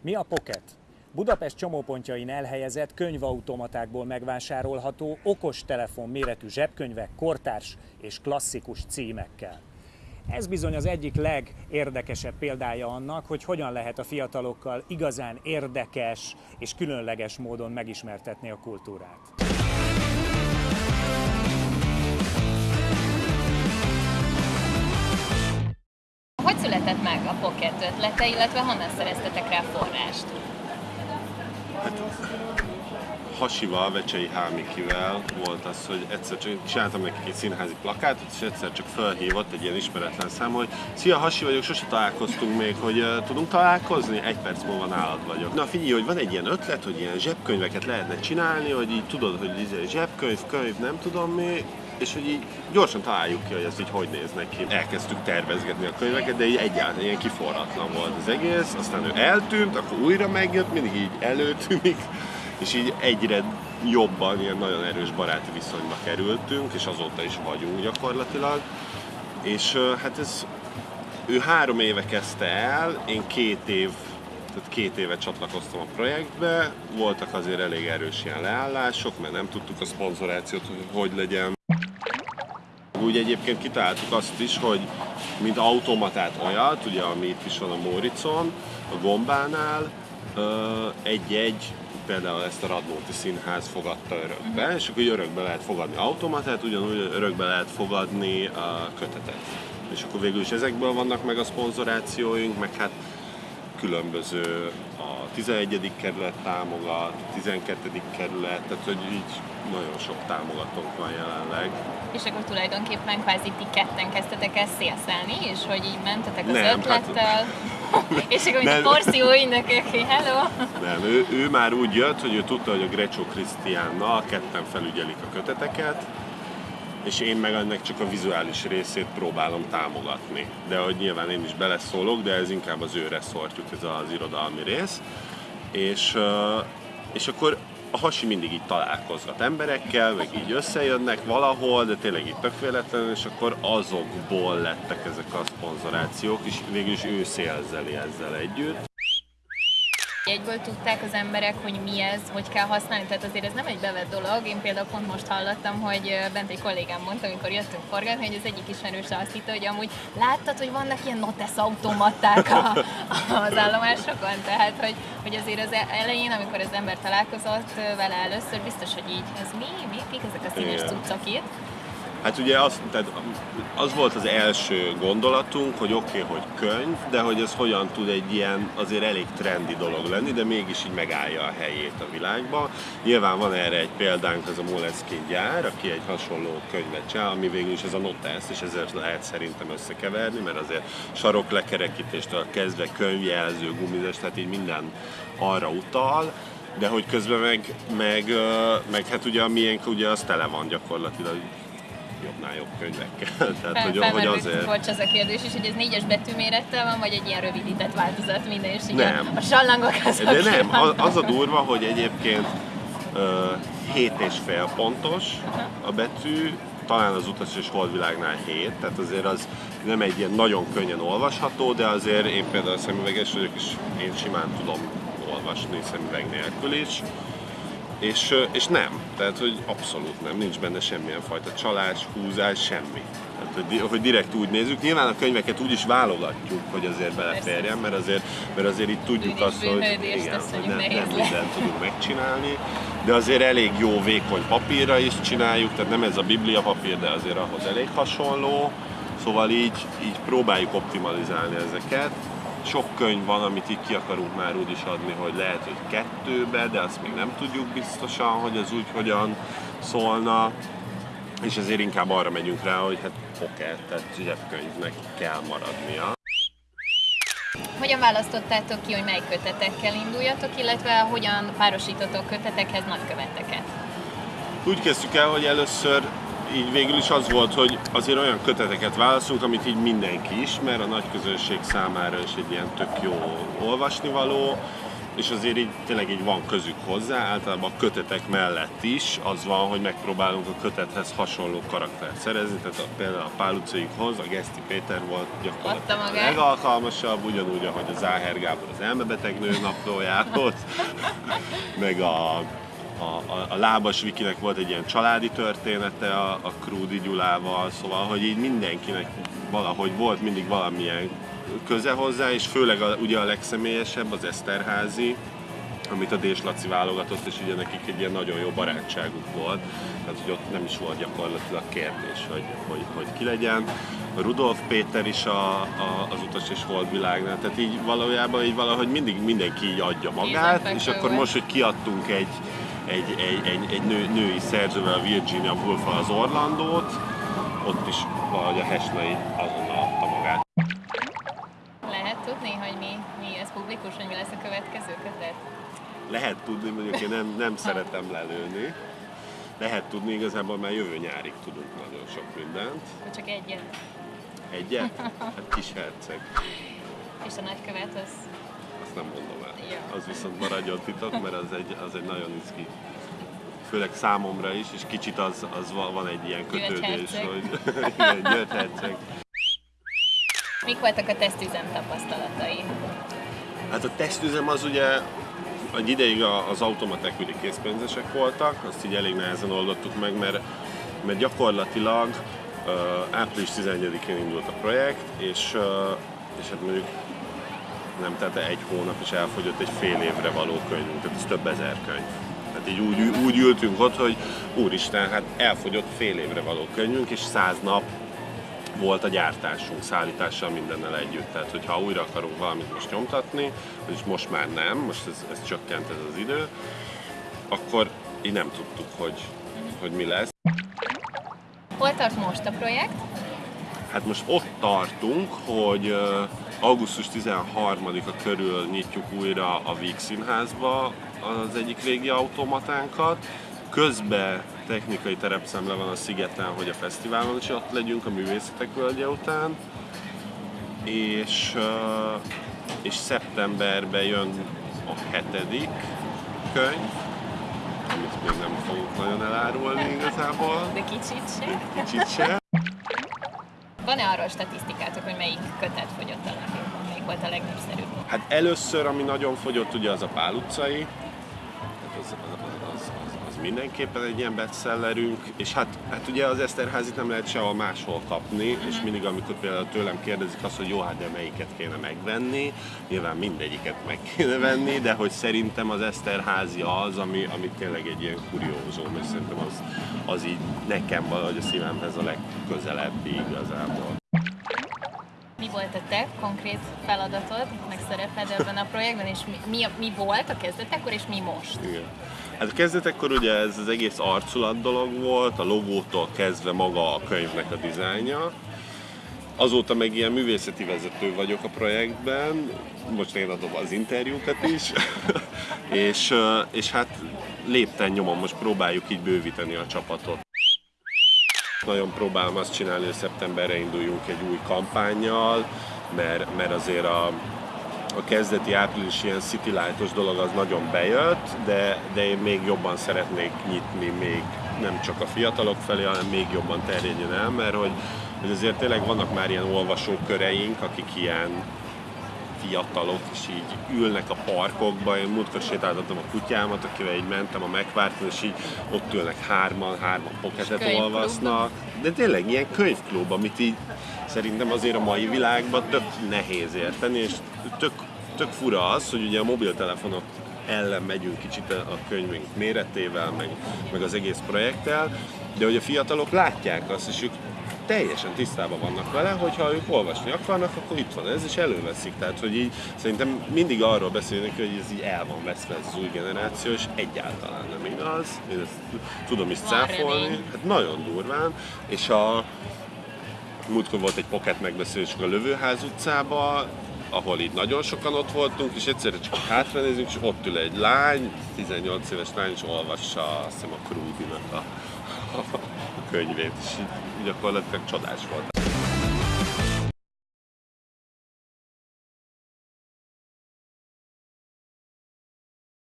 Mi a Pocket? Budapest csomópontjain elhelyezett könyvautomatákból megvásárolható okos telefon méretű zsebkönyvek kortárs és klasszikus címekkel. Ez bizony az egyik legérdekesebb példája annak, hogy hogyan lehet a fiatalokkal igazán érdekes és különleges módon megismertetni a kultúrát. Született meg a Pocket ötlete, illetve honnan szereztetek rá forrást? Hasival, Vecsei Hámikivel volt az, hogy egyszer csak csináltam nekik egy színházi plakátot, és egyszer csak felhívott egy ilyen ismeretlen szám, hogy Szia, Hasi vagyok, sose találkoztunk még, hogy uh, tudunk találkozni? Egy perc múlva nálad vagyok. Na figyelj, hogy van egy ilyen ötlet, hogy ilyen zsebkönyveket lehetne csinálni, hogy így tudod, hogy izé zsebkönyv, könyv, nem tudom mi, és hogy így gyorsan találjuk ki, hogy ez így hogy néz neki. Elkezdtük tervezgetni a könyveket, de így egyáltalán ilyen kiforratlan volt az egész, aztán ő eltűnt, akkor újra megjött, mindig így előtűnik, és így egyre jobban, ilyen nagyon erős baráti viszonyba kerültünk, és azóta is vagyunk gyakorlatilag. És hát ez, ő három éve kezdte el, én két év, tehát két éve csatlakoztam a projektbe, voltak azért elég erős ilyen leállások, mert nem tudtuk a szponzorációt, hogy hogy legyen. Úgy egyébként kitaláltuk azt is, hogy mint automatát olyat, ugye ami itt is van a Móricon, a Gombánál, egy-egy például ezt a Radnóti Színház fogadta örökbe, uh-huh. és akkor örökbe lehet fogadni automatát, ugyanúgy örökbe lehet fogadni a kötetet. És akkor végül is ezekből vannak meg a szponzorációink, meg hát különböző a 11. kerület támogat, a 12. kerület, tehát hogy így nagyon sok támogatónk van jelenleg. És akkor tulajdonképpen kvázi ti ketten kezdtetek el szélszelni, és hogy így mentetek az Nem, ötlettel, hát- és akkor mint a porció ügynökök, hello! Nem, ő, ő már úgy jött, hogy ő tudta, hogy a Grecsó Krisztiánnal ketten felügyelik a köteteket, és én meg ennek csak a vizuális részét próbálom támogatni. De hogy nyilván én is beleszólok, de ez inkább az ő reszortjuk, ez az irodalmi rész. És, és akkor a hasi mindig így találkozgat emberekkel, meg így összejönnek valahol, de tényleg így tök véletlenül, és akkor azokból lettek ezek a szponzorációk, és végül is ő szélzeli ezzel együtt. Egyből tudták az emberek, hogy mi ez, hogy kell használni, tehát azért ez nem egy bevett dolog. Én például pont most hallottam, hogy bent egy kollégám mondta, amikor jöttünk forgatni, hogy az egyik ismerőse azt hitte, hogy amúgy láttad, hogy vannak ilyen notes automaták a, az állomásokon, tehát hogy, hogy azért az elején, amikor az ember találkozott vele először, biztos, hogy így, ez mi, mi, kik ezek a színes cuccok itt? Hát ugye az, tehát az volt az első gondolatunk, hogy oké, okay, hogy könyv, de hogy ez hogyan tud egy ilyen azért elég trendi dolog lenni, de mégis így megállja a helyét a világban. Nyilván van erre egy példánk, ez a Moleskine gyár, aki egy hasonló könyvet csinál, ami végül is ez a Notes, és ezért lehet szerintem összekeverni, mert azért saroklekerekítéstől kezdve könyvjelző, gumizes, tehát így minden arra utal, de hogy közben meg, meg, meg hát ugye a miénk ugye az tele van gyakorlatilag jobbnál jobb könyvekkel. Tehát, hogy, hogy Felmerült, azért... bocs, ez a kérdés is, hogy ez négyes betűmérettel van, vagy egy ilyen rövidített változat minden, és így Nem. a sallangok azok De nem, az, vannak. az a durva, hogy egyébként ö, 7 és fél pontos a betű, talán az utas és holdvilágnál 7, tehát azért az nem egy ilyen nagyon könnyen olvasható, de azért én például szemüveges vagyok, és én simán tudom olvasni szemüveg nélkül is. És, és nem, tehát hogy abszolút nem, nincs benne semmilyen fajta csalás, húzás, semmi. Tehát, hogy, hogy direkt úgy nézzük, nyilván a könyveket úgy is válogatjuk, hogy azért beleférjen, mert azért, mert azért itt tudjuk azt, hogy, igen, hogy nem, nem mindent tudunk megcsinálni, de azért elég jó vékony papírra is csináljuk, tehát nem ez a biblia papír, de azért ahhoz elég hasonló, szóval így, így próbáljuk optimalizálni ezeket. Sok könyv van, amit így ki akarunk már úgy is adni, hogy lehet, hogy kettőbe, de azt még nem tudjuk biztosan, hogy az úgy hogyan szólna. És ezért inkább arra megyünk rá, hogy hát poker, tehát zsebkönyvnek kell maradnia. Hogyan választottátok ki, hogy mely kötetekkel induljatok, illetve hogyan párosítotok kötetekhez nagyköveteket? Úgy kezdtük el, hogy először így végül is az volt, hogy azért olyan köteteket válaszunk, amit így mindenki ismer, a nagy közönség számára is egy ilyen tök jó olvasnivaló, és azért így tényleg így van közük hozzá, általában a kötetek mellett is az van, hogy megpróbálunk a kötethez hasonló karaktert szerezni, tehát a, például a Pál utcaikhoz a Geszti Péter volt gyakorlatilag a legalkalmasabb, ugyanúgy, ahogy a Záher Gábor az elmebeteg nő naplójához, meg a, a, a, a Lábas Vikinek volt egy ilyen családi története a, a Krúdi Gyulával, szóval, hogy így mindenkinek valahogy volt mindig valamilyen köze hozzá, és főleg a, ugye a legszemélyesebb az Eszterházi, amit a Dés Laci válogatott, és ugye nekik egy ilyen nagyon jó barátságuk volt, tehát hogy ott nem is volt gyakorlatilag kérdés, hogy, hogy, hogy ki legyen. A Rudolf Péter is a, a, az utas és holdvilágnál, tehát így valójában így valahogy mindig mindenki így adja magát, és akkor most, hogy kiadtunk egy, egy, egy, egy, egy nő, női szerzővel, a Virginia woolf az Orlandót, ott is valahogy a Hesnai azonnal adta magát. Lehet tudni, hogy mi, mi ez publikus, hogy mi lesz a következő kötet? Lehet tudni, mondjuk én nem, nem szeretem lelőni. Lehet tudni, igazából már jövő nyárig tudunk nagyon sok mindent. Akkor csak egyet. Egyet? Hát kis herceg. És a nagykövet az Azt nem mondom. Az viszont maradjon titok, mert az egy, az egy nagyon izgi. Főleg számomra is, és kicsit az, az van, egy ilyen kötődés, hogy igen, herceg. Mik voltak a tesztüzem tapasztalatai? Hát a tesztüzem az ugye egy ideig az automaták ugye készpénzesek voltak, azt így elég nehezen oldottuk meg, mert, mert gyakorlatilag uh, április 11-én indult a projekt, és, uh, és hát mondjuk nem tette egy hónap, és elfogyott egy fél évre való könyvünk, tehát ez több ezer könyv. Tehát így úgy, úgy ültünk ott, hogy úristen, hát elfogyott fél évre való könyvünk, és száz nap volt a gyártásunk, szállítással mindennel együtt. Tehát, hogyha újra akarunk valamit most nyomtatni, és most már nem, most ez, ez csökkent ez az idő, akkor így nem tudtuk, hogy, hogy mi lesz. Hol tart most a projekt? Hát most ott tartunk, hogy augusztus 13-a körül nyitjuk újra a Víg Színházba az egyik régi automatánkat. Közben technikai terepszemle van a Szigeten, hogy a fesztiválon is ott legyünk a Művészetek Völgye után. És, és szeptemberben jön a hetedik könyv, amit még nem fogunk nagyon elárulni igazából, De kicsit se. kicsit se. Van-e arról statisztikátok, hogy melyik kötet fogyott a legjobban? Melyik volt a legnépszerűbb? Hát először, ami nagyon fogyott, ugye az a Pál utcai, az, az mindenképpen egy ilyen bestsellerünk, és hát, hát ugye az Eszterházit nem lehet sehol máshol kapni, és mindig amikor például tőlem kérdezik azt, hogy jó, hát de melyiket kéne megvenni, nyilván mindegyiket meg kéne venni, de hogy szerintem az Eszterházi az, ami, ami tényleg egy ilyen kuriózum, és szerintem az, az így nekem valahogy a szívemhez a legközelebbi igazából. Mi volt a te konkrét feladatod, meg szereped ebben a projektben, és mi, mi, mi volt a kezdetekor, és mi most? Igen. Hát a kezdetekkor ugye ez az egész arculat dolog volt, a logótól kezdve maga a könyvnek a dizájnja. Azóta meg ilyen művészeti vezető vagyok a projektben, most én adom az interjúkat is, és, és hát lépten nyomon most próbáljuk így bővíteni a csapatot. Nagyon próbálom azt csinálni, hogy szeptemberre induljunk egy új kampányjal, mert, mert azért a, a kezdeti április ilyen city lightos dolog az nagyon bejött, de, de én még jobban szeretnék nyitni még nem csak a fiatalok felé, hanem még jobban terjedjen el, mert hogy, hogy azért tényleg vannak már ilyen olvasóköreink, akik ilyen fiatalok, és így ülnek a parkokba. Én múltkor sétáltattam a kutyámat, akivel így mentem a megvárton, és így ott ülnek hárman, hárman poketet olvasnak. De tényleg ilyen könyvklub, amit így szerintem azért a mai világban tök nehéz érteni, és tök, tök fura az, hogy ugye a mobiltelefonok ellen megyünk kicsit a könyvünk méretével, meg, meg az egész projekttel, de hogy a fiatalok látják azt, és ők teljesen tisztában vannak vele, hogyha ők olvasni akarnak, akkor itt van ez, és előveszik. Tehát, hogy így szerintem mindig arról beszélnek, hogy ez így el van veszve ez az új generáció, és egyáltalán nem igaz. Én ezt tudom is cáfolni. Hát nagyon durván. És a múltkor volt egy pocket megbeszélésünk a Lövőház utcába, ahol így nagyon sokan ott voltunk, és egyszerre csak hátranézünk, és ott ül egy lány, 18 éves lány, és olvassa azt hiszem a Krúdinak a, a könyvét, és így gyakorlatilag csodás volt.